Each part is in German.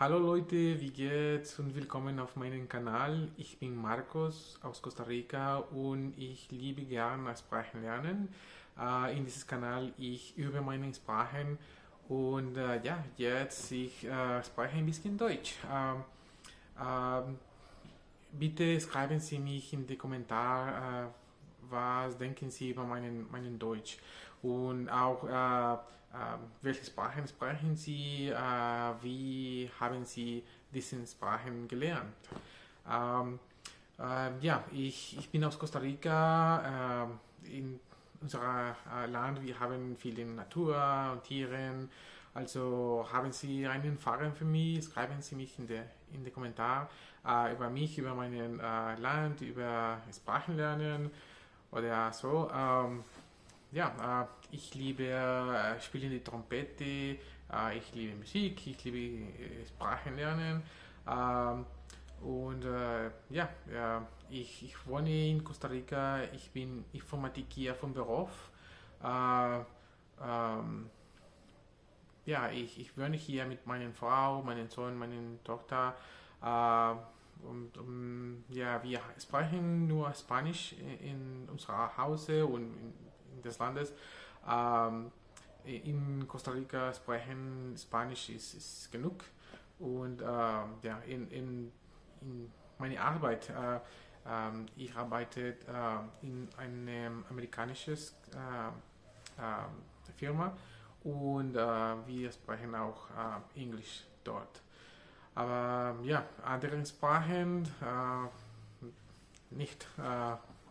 Hallo Leute, wie geht's und willkommen auf meinem Kanal. Ich bin Marcos aus Costa Rica und ich liebe gerne Sprachen lernen. Äh, in diesem Kanal ich übe meine Sprachen und äh, ja, jetzt ich äh, spreche ein bisschen Deutsch. Ähm, ähm, bitte schreiben Sie mich in die Kommentare, was denken Sie über meinen, meinen Deutsch? Und auch äh, äh, welche Sprachen sprechen Sie, äh, wie haben Sie diese Sprachen gelernt. Ähm, äh, ja, ich, ich bin aus Costa Rica, äh, in unserem äh, Land, wir haben viele Natur und Tiere, also haben Sie einen Fragen für mich, schreiben Sie mich in die, in die Kommentare äh, über mich, über mein äh, Land, über Sprachen lernen oder so. Ähm, ja, äh, ich liebe äh, spielen die Trompete, äh, ich liebe Musik, ich liebe äh, Sprachen lernen. Ähm, und äh, ja, ich, ich wohne in Costa Rica, ich bin Informatiker vom Beruf. Äh, ähm, ja, ich, ich wohne hier mit meiner Frau, meinem Sohn, meiner Tochter. Und um, ja, wir sprechen nur Spanisch in, unserer Hause und in, in des Landes. Ähm, in Costa Rica sprechen Spanisch ist, ist genug. Und äh, ja, in, in, in meine Arbeit, äh, äh, ich arbeite äh, in einem amerikanischen äh, äh, Firma und wir sprechen auch Englisch dort. Aber ja, andere Sprachen nicht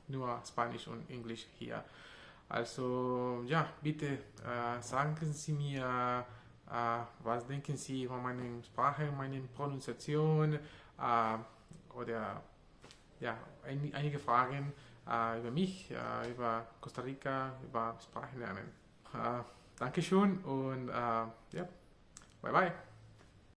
nur Spanisch und Englisch hier. Also ja, bitte äh, sagen Sie mir, äh, was denken Sie über meine Sprache, meine Pronunciation äh, oder ja, ein, einige Fragen äh, über mich, äh, über Costa Rica, über Sprachenlernen. Äh, Dankeschön und ja, bye bye.